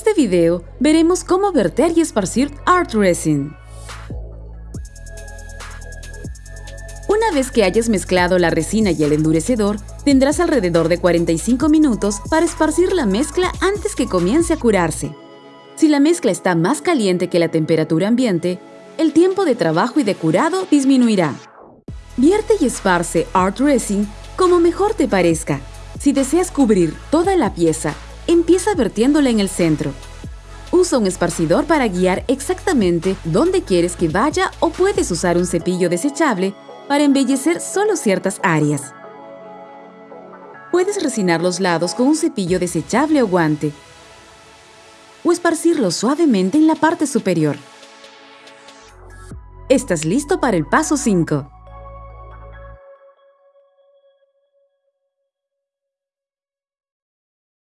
este video veremos cómo verter y esparcir Art Resin. Una vez que hayas mezclado la resina y el endurecedor, tendrás alrededor de 45 minutos para esparcir la mezcla antes que comience a curarse. Si la mezcla está más caliente que la temperatura ambiente, el tiempo de trabajo y de curado disminuirá. Vierte y esparce Art Resin como mejor te parezca. Si deseas cubrir toda la pieza, empieza vertiéndola en el centro. Usa un esparcidor para guiar exactamente dónde quieres que vaya o puedes usar un cepillo desechable para embellecer solo ciertas áreas. Puedes resinar los lados con un cepillo desechable o guante o esparcirlo suavemente en la parte superior. Estás listo para el paso 5.